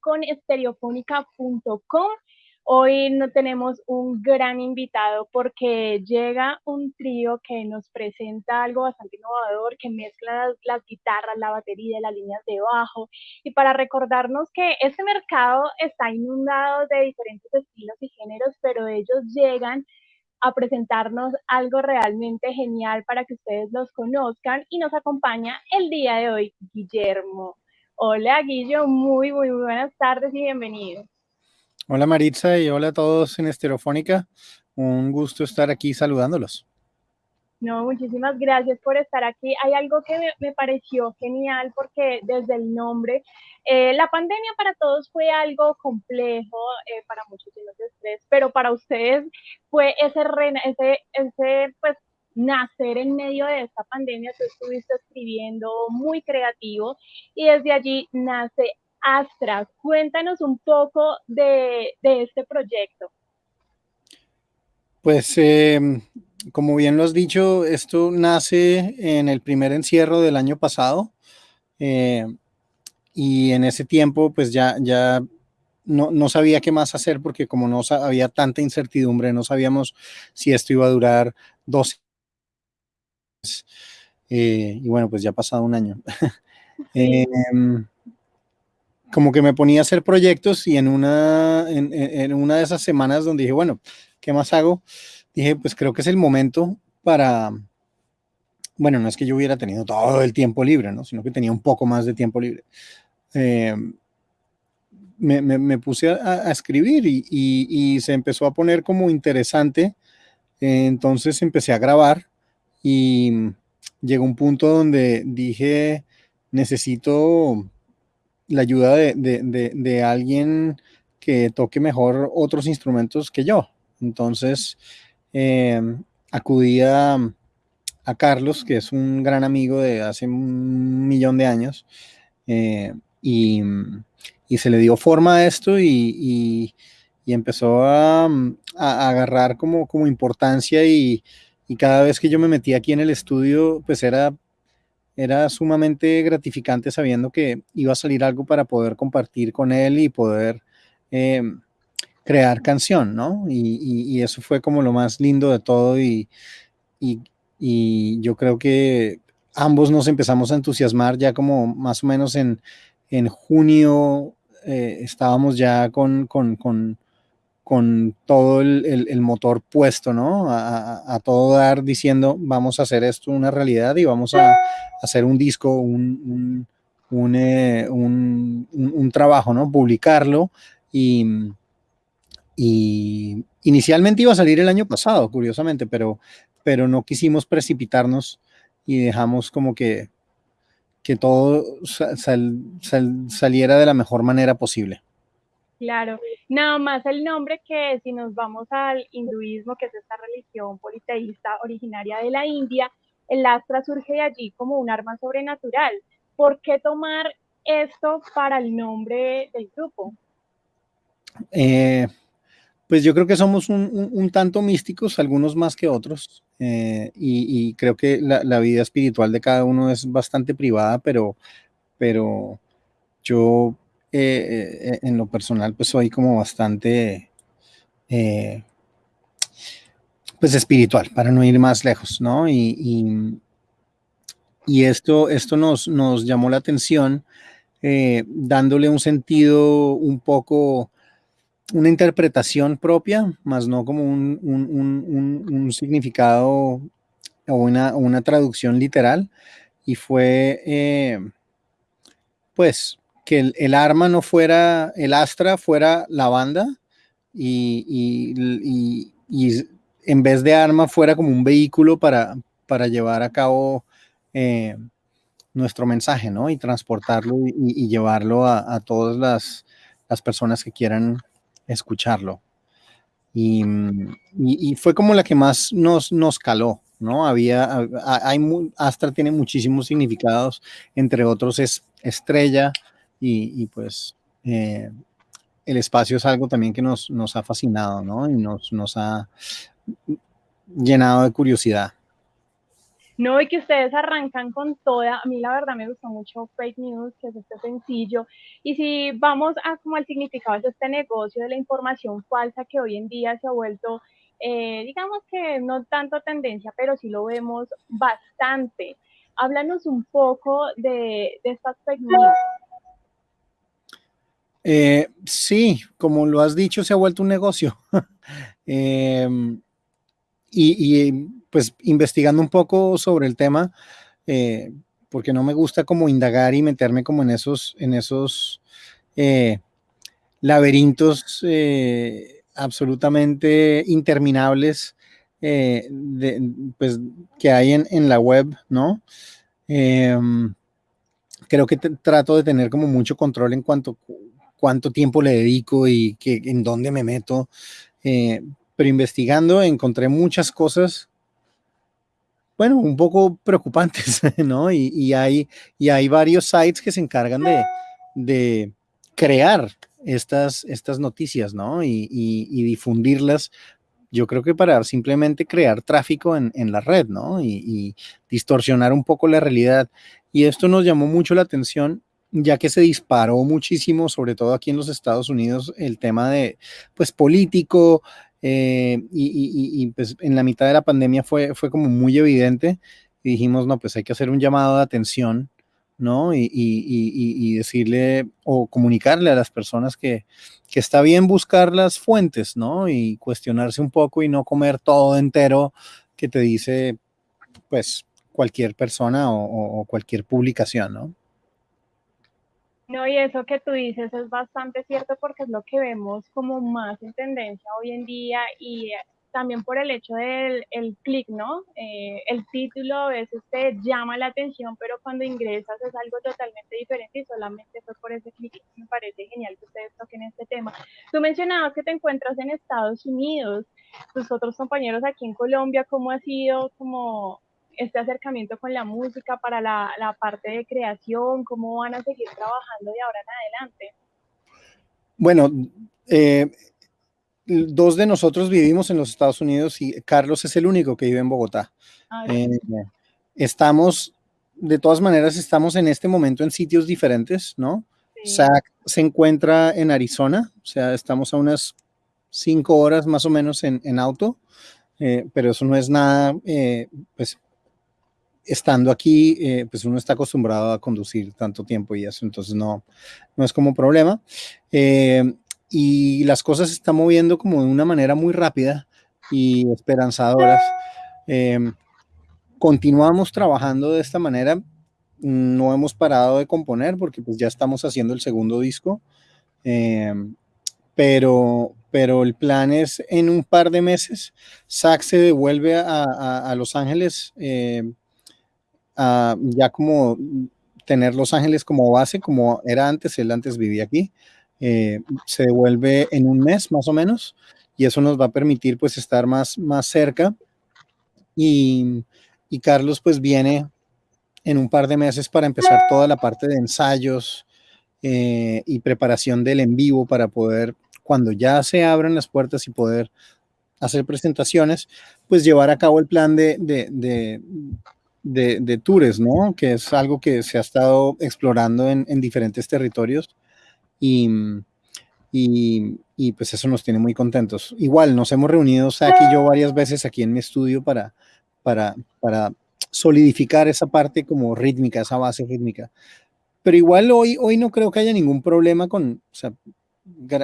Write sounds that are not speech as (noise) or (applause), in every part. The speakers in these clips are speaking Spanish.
con estereofónica.com. Hoy no tenemos un gran invitado porque llega un trío que nos presenta algo bastante innovador, que mezcla las, las, guitarras, la batería, las líneas de bajo, y para recordarnos que este mercado está inundado de diferentes estilos y géneros, pero ellos llegan a presentarnos algo realmente genial para que ustedes los conozcan y nos acompaña el día de hoy Guillermo. Hola Guillo, muy, muy, buenas tardes y bienvenido. Hola Maritza y hola a todos en Estereofónica. Un gusto estar aquí saludándolos. No, muchísimas gracias por estar aquí. Hay algo que me, pareció genial porque desde el nombre, eh, la pandemia para todos fue algo complejo, eh, para muchos de estrés, pero para ustedes fue ese, ese, ese pues, nacer en medio de esta pandemia. Tú estuviste escribiendo muy creativo y desde allí nace Astra. Cuéntanos un poco de, de este proyecto. Pues eh, como bien lo has dicho, esto nace en el primer encierro del año pasado eh, y en ese tiempo pues ya, ya no, no, sabía qué más hacer porque como no había tanta incertidumbre, no sabíamos si esto iba a durar dos eh, y bueno, pues ya ha pasado un año. (laughs) Em, como que me ponía a hacer proyectos y en una, en, en una de esas semanas donde dije, bueno, ¿qué más hago? dije, pues creo que es el momento para, bueno, no es que yo hubiera tenido todo el tiempo libre, ¿no? sino que tenía un poco más de tiempo libre. Eh, me, me, puse a, escribir y, y, se empezó a poner como interesante. entonces empecé a grabar y llegó un punto donde dije, necesito la ayuda de, de, de alguien que toque mejor otros instrumentos que yo. Entonces, eh, acudí a, Carlos, que es un gran amigo de hace un millón de años, eh, y, se le dio forma a esto y, empezó a, agarrar como, como importancia y, cada vez que yo me metí aquí en el estudio, pues era, era sumamente gratificante sabiendo que iba a salir algo para poder compartir con él y poder... Eh, crear canción, ¿no? Y, eso fue como lo más lindo de todo y, y, yo creo que ambos nos empezamos a entusiasmar ya como más o menos en, en junio eh, estábamos ya con, con, con todo el, motor puesto, ¿no? A, todo dar diciendo, vamos a hacer esto una realidad y vamos a, hacer un disco, un, un, eh, trabajo, ¿no? Publicarlo y inicialmente iba a salir el año pasado, curiosamente, pero, pero no quisimos precipitarnos y dejamos como que, que todo saliera de la mejor manera posible. Claro, nada más el nombre que si nos vamos al hinduismo, que es esta religión politeísta originaria de la India, el astra surge de allí como un arma sobrenatural. ¿Por qué tomar esto para el nombre del grupo? Eh, pues yo creo que somos un, tanto místicos, algunos más que otros, eh, y, creo que la, vida espiritual de cada uno es bastante privada, pero, pero yo eh, eh, en lo personal pues soy como bastante pues espiritual, para no ir más lejos, ¿no? Y, y, esto, esto nos, nos llamó la atención dándole un sentido un poco una interpretación propia, más no como un, significado o una, traducción literal. Y fue, eh, pues, que el, arma no fuera, el astra fuera la banda y, en vez de arma fuera como un vehículo para, para llevar a cabo eh, nuestro mensaje, ¿no? Y transportarlo y, llevarlo a, a todas las, las personas que quieran escucharlo. Y, y, fue como la que más nos, nos caló, ¿no? Había, hay, Astra tiene muchísimos significados, entre otros es estrella y, pues eh, el espacio es algo también que nos, nos ha fascinado, ¿no? Y nos, nos ha llenado de curiosidad. No, y que ustedes arrancan con toda, a mí la verdad me gustó mucho Fake News, que es este sencillo, y si vamos a como al significado de este negocio de la información falsa que hoy en día se ha vuelto, eh, digamos que no tanto tendencia, pero sí lo vemos bastante. Háblanos un poco de, estas Fake News. Eh, sí, como lo has dicho, se ha vuelto un negocio. (laughs) Em, y, pues investigando un poco sobre el tema, eh, porque no me gusta como indagar y meterme como en esos, eh, laberintos absolutamente interminables pues, que hay en, la web, ¿no? Em, creo que trato de tener como mucho control en cuanto cuánto tiempo le dedico y que, en dónde me meto pero investigando encontré muchas cosas, bueno, un poco preocupantes, (laughs) ¿no? Y, hay, y hay varios sites que se encargan de, crear estas, estas noticias, ¿no? Y, difundirlas yo creo que para simplemente crear tráfico en, la red, ¿no? Y, y, distorsionar un poco la realidad. Y esto nos llamó mucho la atención, ya que se disparó muchísimo, sobre todo aquí en los Estados Unidos, el tema de, pues, político, eh, y, pues en la mitad de la pandemia fue, fue como muy evidente y dijimos, no, pues hay que hacer un llamado de atención, ¿no? Y, decirle o comunicarle a las personas que, que, está bien buscar las fuentes, ¿no? Y cuestionarse un poco y no comer todo entero que te dice, pues, cualquier persona o cualquier publicación, ¿no? No, y eso que tú dices es bastante cierto porque es lo que vemos como más en tendencia hoy en día y también por el hecho del el clic, ¿no? Eh, el título a veces te llama la atención, pero cuando ingresas es algo totalmente diferente y solamente fue por ese clic. Me parece genial que ustedes toquen este tema. Tú mencionabas que te encuentras en Estados Unidos, tus otros compañeros aquí en Colombia, ¿cómo ha sido como este acercamiento con la música para la, la, parte de creación? ¿Cómo van a seguir trabajando de ahora en adelante? Bueno, eh, dos de nosotros vivimos en los Estados Unidos y Carlos es el único que vive en Bogotá. Ah, eh, estamos, de todas maneras, estamos en este momento en sitios diferentes, ¿no? Zach se encuentra en Arizona, o sea, estamos a unas cinco horas más o menos en, en auto, eh, pero eso no es nada, pues estando aquí, eh, pues uno está acostumbrado a conducir tanto tiempo y eso, entonces no, no es como problema. Eh, y las cosas se están moviendo como de una manera muy rápida y esperanzadoras. Eh, continuamos trabajando de esta manera, no hemos parado de componer porque pues ya estamos haciendo el segundo disco, pero, pero el plan es en un par de meses, Zach se devuelve a, a Los Ángeles ya como tener Los Ángeles como base, como era antes, él antes vivía aquí, eh, se devuelve en un mes más o menos, y eso nos va a permitir pues estar más, más cerca. Y, Carlos pues viene en un par de meses para empezar toda la parte de ensayos eh, y preparación del en vivo para poder, cuando ya se abran las puertas y poder hacer presentaciones, pues llevar a cabo el plan de, tours, ¿no? Que es algo que se ha estado explorando en, diferentes territorios y, y, pues eso nos tiene muy contentos. Igual nos hemos reunido aquí yo varias veces aquí en mi estudio para, para, para solidificar esa parte como rítmica, esa base rítmica. Pero igual hoy, hoy no creo que haya ningún problema con,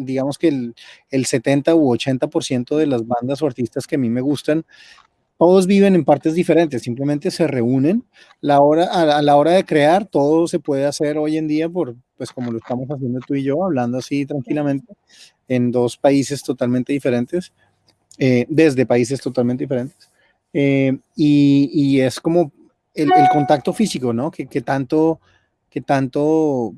digamos que el, el 70 u 80% de las bandas o artistas que a mí me gustan todos viven en partes diferentes, simplemente se reúnen. A, la hora de crear, todo se puede hacer hoy en día pues como lo estamos haciendo tú y yo, hablando así tranquilamente, en dos países totalmente diferentes, eh, desde países totalmente diferentes. Eh, y, es como el, contacto físico, ¿no? Que, que, tanto, que tanto,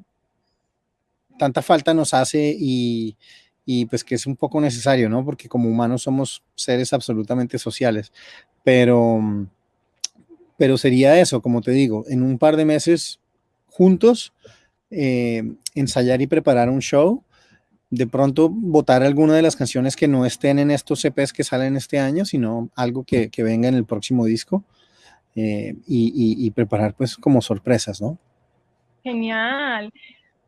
tanta falta nos hace y, y pues que es un poco necesario, ¿no? Porque como humanos somos seres absolutamente sociales, pero, pero sería eso, como te digo, en un par de meses juntos, eh, ensayar y preparar un show, de pronto votar alguna de las canciones que no estén en estos CPs que salen este año, sino algo que, venga en el próximo disco. eh, y, preparar pues como sorpresas, ¿no? Genial.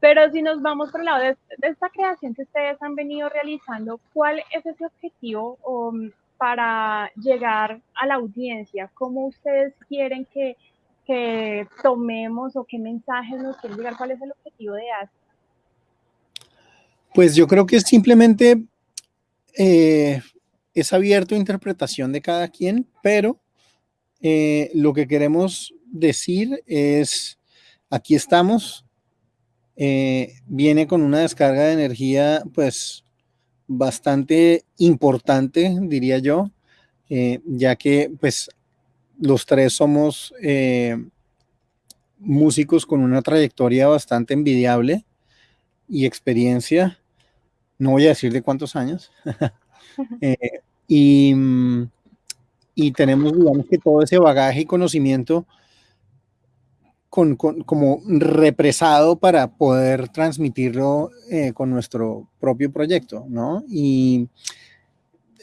Pero si nos vamos por el lado de, esta creación que ustedes han venido realizando, ¿cuál es ese objetivo um, para llegar a la audiencia? ¿Cómo ustedes quieren que, tomemos o qué mensajes nos quieren llegar? ¿Cuál es el objetivo de Astra? Pues yo creo que es simplemente eh, es abierto a interpretación de cada quien, pero eh, lo que queremos decir es, aquí estamos, eh, viene con una descarga de energía pues bastante importante, diría yo, ya que pues los tres somos músicos con una trayectoria bastante envidiable y experiencia. No voy a decir de cuántos años, (laughs) eh, y, y, tenemos, digamos que todo ese bagaje y conocimiento con, como represado para poder transmitirlo eh, con nuestro propio proyecto, ¿no? Y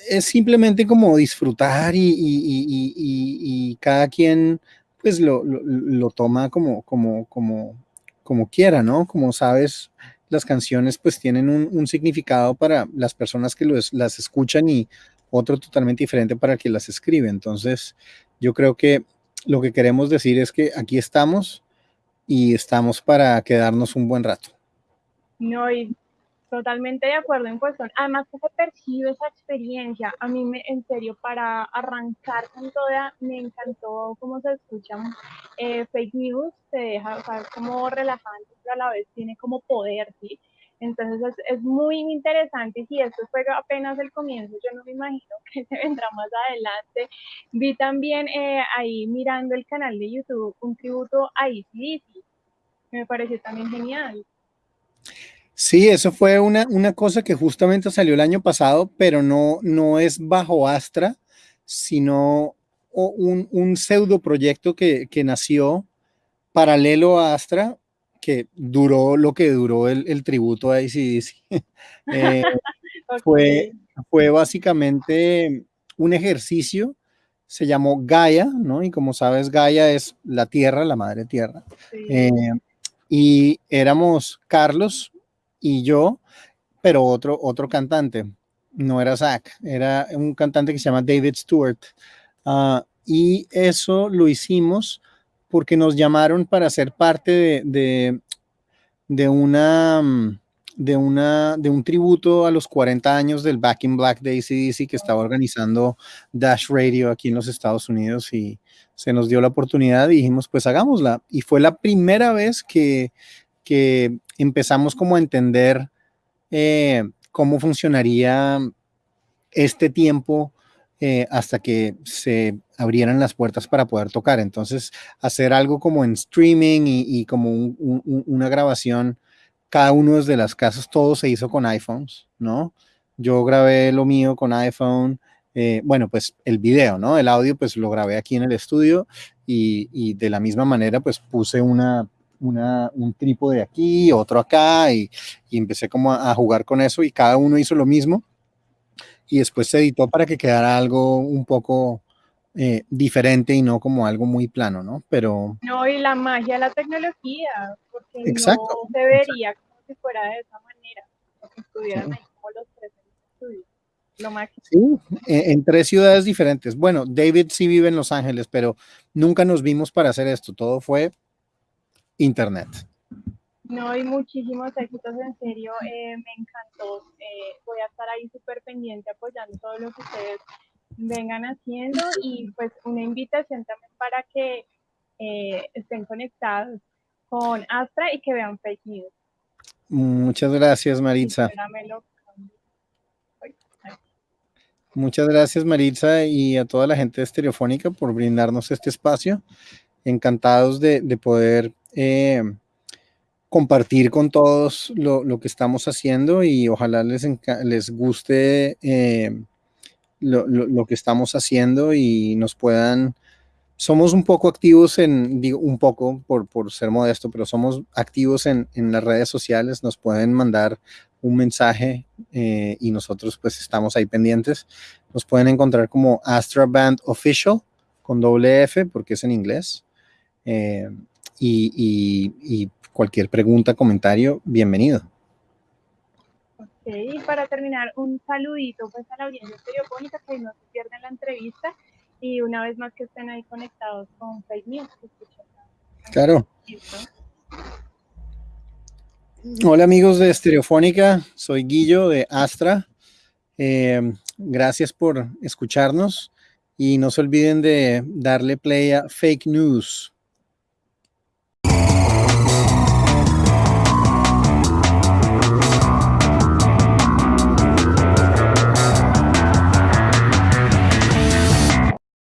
es simplemente como disfrutar y, y, y cada quien pues lo, lo, lo, toma como, como, como, como quiera, ¿no? Como sabes, las canciones pues tienen un, significado para las personas que las escuchan y otro totalmente diferente para quien las escribe. Entonces, yo creo que lo que queremos decir es que aquí estamos y estamos para quedarnos un buen rato. No, y Totalmente de acuerdo en cuestión. Además, que se percibe esa experiencia. A mí, me, en serio, para arrancar con toda, me encantó cómo se escuchan eh, fake news. Se deja, o sea, como relajante, pero a la vez tiene como poder, ¿sí? Entonces es, es, muy interesante. Si esto fue apenas el comienzo, yo no me imagino (laughs) que se vendrá más adelante. Vi también eh, ahí mirando el canal de YouTube un tributo a Easy Me pareció también genial. Sí, eso fue una, una cosa que justamente salió el año pasado, pero no, no es bajo Astra, sino un, un pseudo proyecto que, que, nació paralelo a Astra, que duró lo que duró el, el tributo a ACDC. (laughs) eh, (laughs) fue, fue básicamente un ejercicio, se llamó Gaia, ¿no? Y como sabes, Gaia es la tierra, la madre tierra. Eh, y éramos Carlos, y yo, pero otro, otro cantante. No era Zach, era un cantante que se llama David Stewart. Ah, y eso lo hicimos porque nos llamaron para ser parte de, de, de, una, de, una, de un tributo a los 40 años del Back in Black de ACDC que estaba organizando Dash Radio aquí en los Estados Unidos y se nos dio la oportunidad y dijimos, pues hagámosla. Y fue la primera vez que, que empezamos como a entender eh, cómo funcionaría este tiempo eh, hasta que se abrieran las puertas para poder tocar. Entonces, hacer algo como en streaming y, como una grabación, cada uno de las casas, todo se hizo con iPhones, ¿no? Yo grabé lo mío con iPhone, eh, bueno, pues el video, ¿no? El audio, pues lo grabé aquí en el estudio y, y de la misma manera, pues puse una una, un trípode aquí, otro acá, y, empecé como a, jugar con eso y cada uno hizo lo mismo. Y después se editó para que quedara algo un poco eh, diferente y no como algo muy plano, ¿no? Pero... No, y la magia de la tecnología, porque exacto, no se vería como si fuera de esa manera, porque estuvieran ahí como los tres en Lo máximo. Sí, en, en, tres ciudades diferentes. Bueno, David sí vive en Los Ángeles, pero nunca nos vimos para hacer esto. Todo fue Internet. No, hay muchísimos éxitos, en serio, eh, me encantó. Eh, voy a estar ahí súper pendiente apoyando todo lo que ustedes vengan haciendo y pues una invitación también para que eh, estén conectados con Astra y que vean fake news. Muchas gracias, Maritza. Muchas gracias, Maritza, y a toda la gente de Estereofónica por brindarnos este espacio. Encantados de, de poder eh, compartir con todos lo, que estamos haciendo y ojalá les, les guste eh, lo, que estamos haciendo y nos puedan, somos un poco activos en, digo un poco por, por ser modesto, pero somos activos en, en, las redes sociales, nos pueden mandar un mensaje eh, y nosotros pues estamos ahí pendientes. Nos pueden encontrar como Astra Band Official con doble F porque es en inglés. Eh, y, cualquier pregunta, comentario, bienvenido. Y para terminar, un saludito pues a la audiencia telefónica que no se pierdan la entrevista y una vez más que estén ahí conectados con Fake News. Claro. Hola amigos de Estereofónica, soy Guillo de Astra. Eh, gracias por escucharnos y no se olviden de darle play a Fake News.